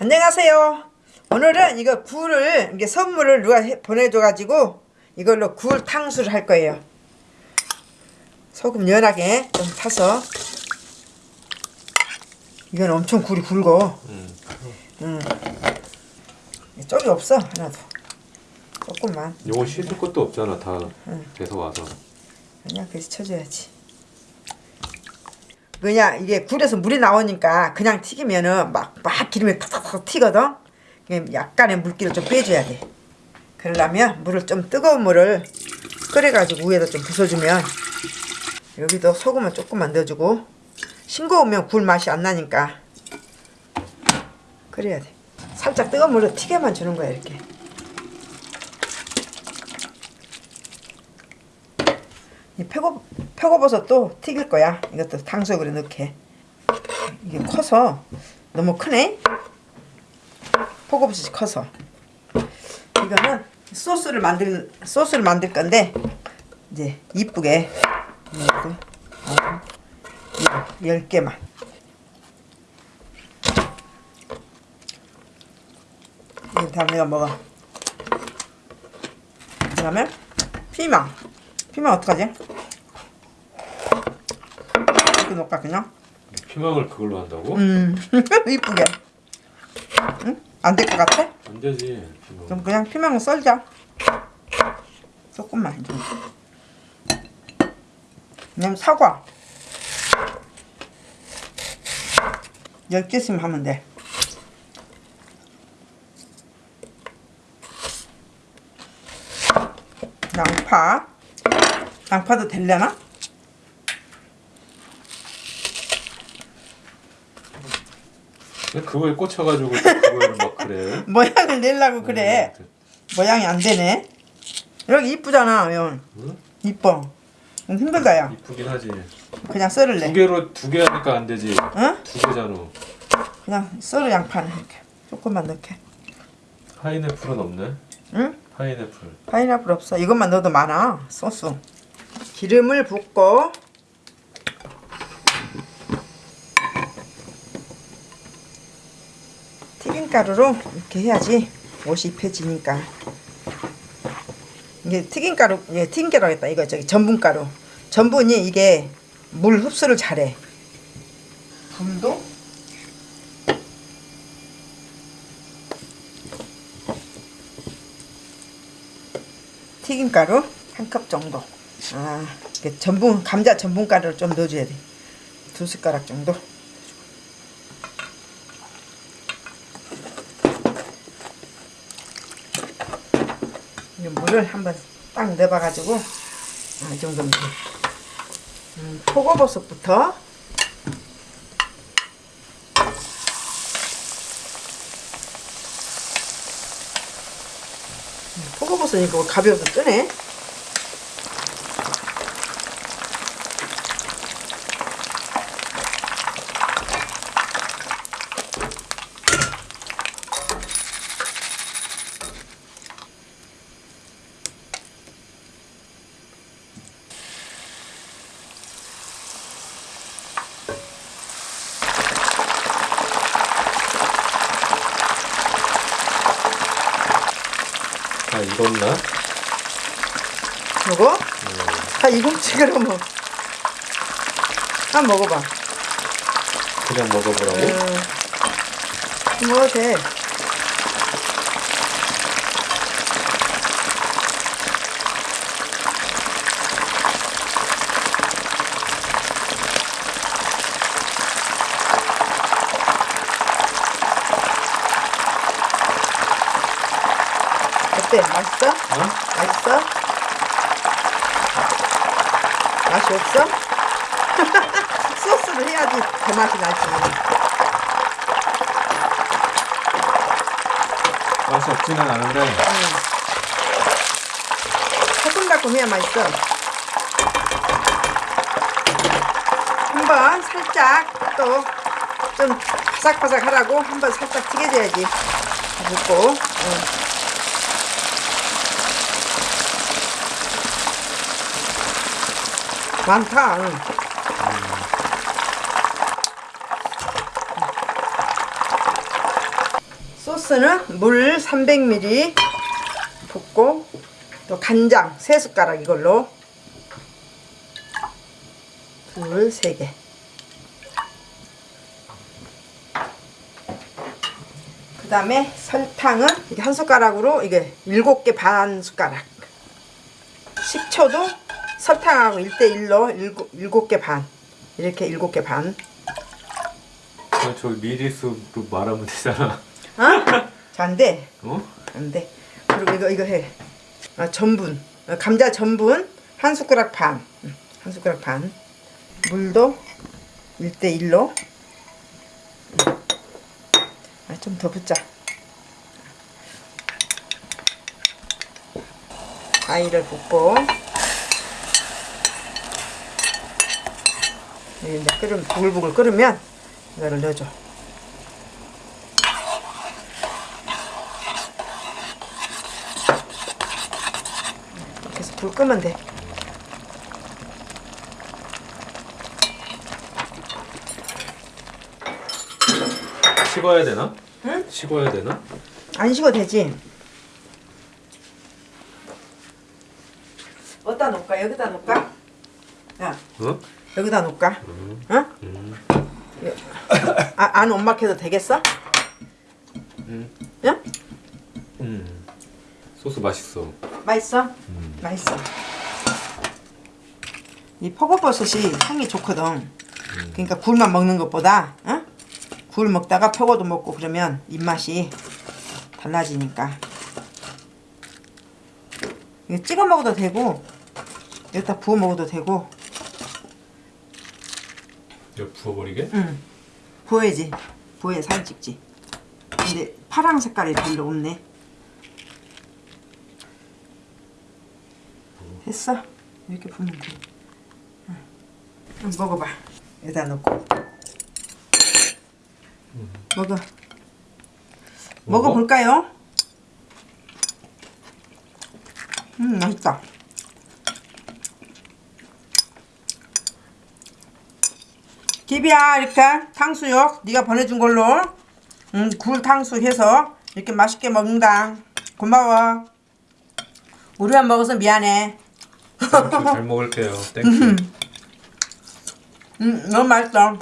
안녕하세요. 오늘은 이거 굴을 이게 선물을 누가 해- 보내줘 가지고 이걸로 굴 탕수를 할 거예요. 소금 연하게 좀 타서 이건 엄청 굴이 굵어. 음. 음. 쪽이 없어 하나도. 조금만. 요거 씻을 것도 없잖아 다 돼서 와서 그냥 그래서 쳐줘야지. 그냥 이게 굴에서 물이 나오니까 그냥 튀기면은 막, 막 기름이 탁탁탁 튀거든? 약간의 물기를 좀 빼줘야 돼. 그러려면 물을 좀 뜨거운 물을 끓여가지고 위에다 좀 부숴주면 여기도 소금을 조금만 넣어주고 싱거우면 굴 맛이 안 나니까 그래야 돼. 살짝 뜨거운 물을 튀게만 주는 거야 이렇게. 이 표고 표고버섯도 튀길 거야. 이것도 탕수육으로 넣게. 이게 커서 너무 크네. 표고버섯이 커서. 이거는 소스를 만들 소스를 만들 건데 이제 이쁘게 열 개만. 이거 다음 내가 먹어. 그 다음에 피망. 피망 어떡하지? 이렇게 놓을까 그냥? 피망을 그걸로 한다고? 음 이쁘게. 응? 안 될 것 같아? 안 되지 피망 그럼 그냥 피망을 썰자. 조금만 좀. 그냥 사과. 10개쯤 하면 돼. 양파. 양파도 될려나? 근데 그거에 꽂혀가지고 그걸 막 그래 모양을 내려고 그래. 모양이 안 되네. 여기 이쁘잖아, 형. 응? 이뻐. 좀 힘들다, 야. 이쁘긴 하지 그냥 두 썰을래. 개로 두 개 하니까 안 되지 응? 두 개잖아 그냥 썰어 양파는 이렇게. 조금만 넣게. 파인애플은 없네 응? 파인애플 파인애플 없어. 이것만 넣어도 많아. 소스. 기름을 붓고 튀김가루로 이렇게 해야지 옷이 입혀지니까. 이게 튀김가루, 예, 튀김가루 하겠다. 이거 저기 전분가루. 전분이 이게 물 흡수를 잘해. 분도 튀김가루 한 컵 정도. 아, 전분 감자 전분가루를 좀 넣어줘야 돼. 두 숟가락 정도. 이 물을 한번 딱 넣어봐가지고 아, 이 정도면 돼. 음, 표고버섯부터 표고버섯 이거 가벼워서 뜨네. 다 익었나? 요거? 다 익었지 그러면. 한번 먹어봐. 그냥 먹어보라고? 음, 먹어도 돼. 어때? 맛있어? 어? 맛있어? 맛이 없어? 소스를 해야지 그 맛이 나지. 맛이 없지는 않은데 새콤달콤 해야 맛있어. 한번 살짝 또 좀 바삭바삭 하라고 한번 살짝 튀겨줘야지. 붓고. 응. 많다. 응. 소스는 물 300ml 붓고 또 간장 3숟가락 이걸로 둘, 세 개. 그 다음에 설탕은 이게 한 숟가락으로 이게 일곱 개반 숟가락. 식초도 설탕하고 1대1로 일곱, 일곱 개 반. 이렇게 일곱 개 반. 그냥 저 미리수로 말하면 되잖아. 어? 안 돼. 어? 안 돼. 그리고 이거 이거 해. 아, 전분. 어, 감자 전분 한 숟가락 반. 응, 한 숟가락 반. 물도 1대 1로. 아, 좀 더 붓자. 과일을 붓고 이제 끓으면 부글부글 끓으면 이거를 넣어줘. 이렇게 해서 불 끄면 돼. 식어야 되나? 응? 식어야 되나? 안 식어도 되지. 어디다 놓을까? 여기다 놓을까? 야, 어? 여기다 놓을까? 음. 어? 음. 아, 안 엄막해도 되겠어? 음. 야? 음. 소스 맛있어. 맛있어? 음. 맛있어. 이 표고버섯이 향이 좋거든. 그러니까 굴만 먹는 것보다, 어? 굴 먹다가 표고도 먹고 그러면 입맛이 달라지니까. 이거 찍어 먹어도 되고, 여기다 부어 먹어도 되고, 이거 부어버리게? 응. 부어야지. 부어야 사진 찍지. 근데 파랑 색깔이 별로 없네. 됐어. 이렇게 부으면 돼. 응. 응, 먹어봐. 여기다 넣고. 먹어. 먹어볼까요? 음, 맛있다. 기비야 이렇게 탕수육 네가 보내준 걸로 음, 굴 탕수육 해서 이렇게 맛있게 먹는다. 고마워. 우리만 먹어서 미안해. 잘 먹을게요. Thank you. 음, 너무 맛있어.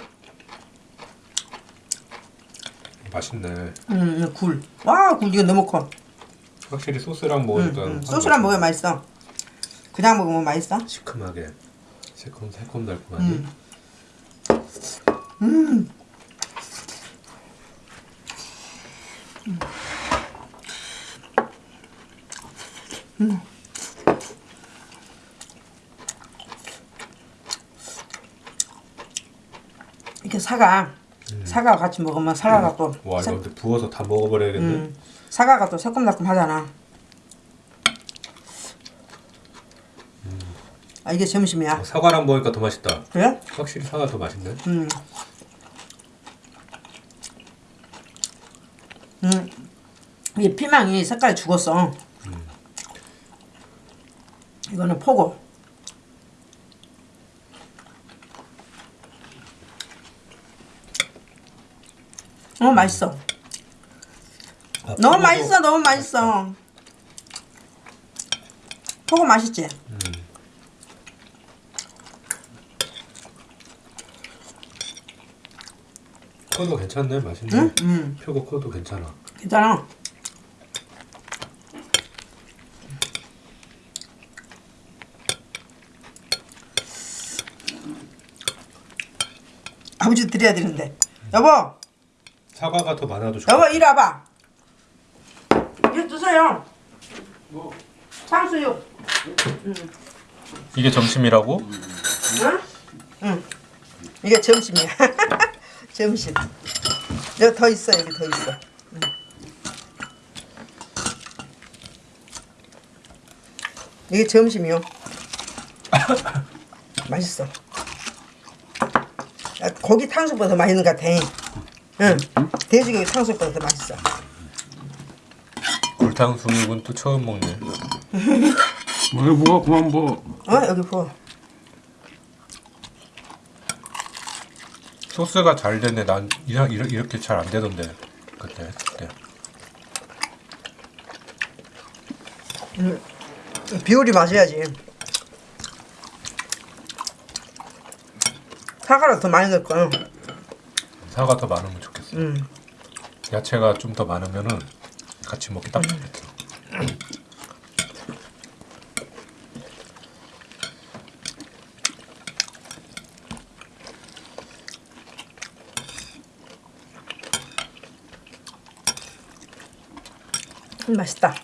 맛있네. 음, 굴와굴 이거 너무 커. 확실히 소스랑 음, 먹으니까 음, 소스랑 먹으면 맛있어. 그냥 먹으면 맛있어? 시큼하게. 새콤 새콤 달콤하니. 음. 음. 이렇게 사과 사과 같이 먹으면 사과가 또와 새- 이거 부어서 다 먹어버려야겠네. 음, 사과가 또 새콤달콤하잖아. 아 이게 점심이야. 어, 사과랑 먹으니까 더 맛있다. 그래? 확실히 사과 더 맛있네. 음. 음. 이 피망이 색깔이 죽었어. 이거는 포고. 어 맛있어. 아, 너무 맛있어, 너무 맛있어. 포고 맛있지? 음. 코도 괜찮네, 맛있네. 응? 음, 표고 코도 괜찮아. 괜찮아. 아버지 드려야 되는데. 여보, 사과가 더 많아도 좋아. 여보 이리 와봐. 이거 드세요. 탕수육. 이게 점심이라고? 응? 응. 이게 점심이야. 점심. 여기 더 있어, 여기 더 있어. 응. 이게 점심이요. 맛있어. 아, 고기 탕수육보다 더 맛있는 것 같아. 응. 돼지고기 탕수육보다 더 맛있어. 굴탕수육은 또 처음 먹네. 뭐 뭐가 그만 뭐 어? 여기 부 소스가 잘 됐네. 난 이라, 이라, 이렇게 잘 안 되던데. 그때 했을 때. 음, 비율이 맞아야지. 사과를 더 많이 넣을 거야. 사과 더 많으면 좋겠어. 음. 야채가 좀 더 많으면 같이 먹기 딱 음. 좋겠어. 음, 맛있다.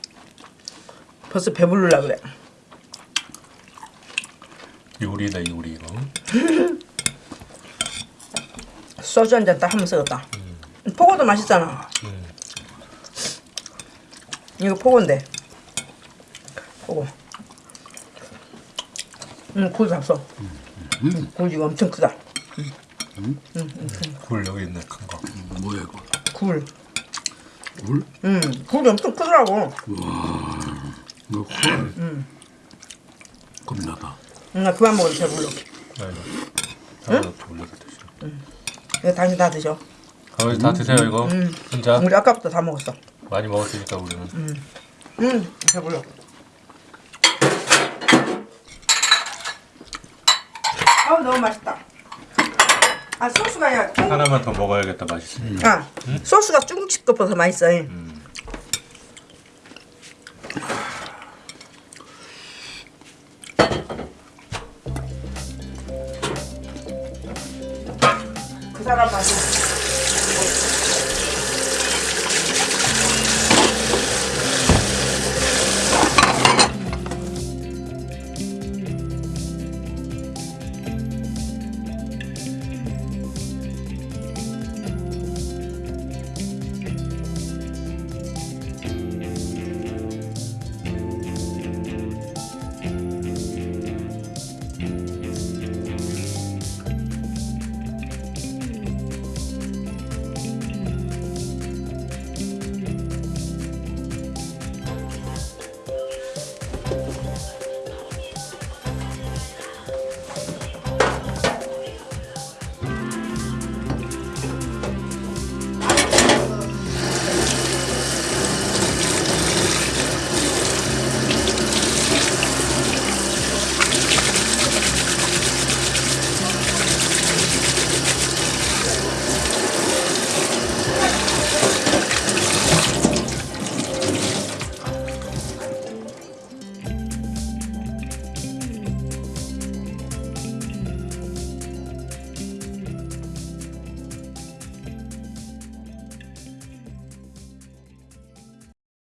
벌써 배부르려 그래. 요리다 요리 이거. 소주 한 잔 딱 하면서 먹다. 포고도 맛있잖아. 음. 이거 포고인데. 포고. 응, 굴 잡숴. 음, 굴 이거 엄청 크다. 굴 여기 있네 큰 거. 뭐야 이거? 굴. 물? 응, 굴이 엄청 크더라고. 이거 헐. 겁나다. 응, 나 그만 먹어도 배불러. 아이고. 사과 또 올려서 드시오. 이거 당신 다 드셔. 아버지 다 드세요 이거. 혼자 우리 아까부터 다 먹었어. 많이 먹었으니까 우리는. 응, 배불러. 아우 너무 맛있다. 아 소스가 야, 중... 하나만 더 먹어야겠다 맛있으니. 아 소스가 중국집 것보다 맛있어. 그 사람 맛이.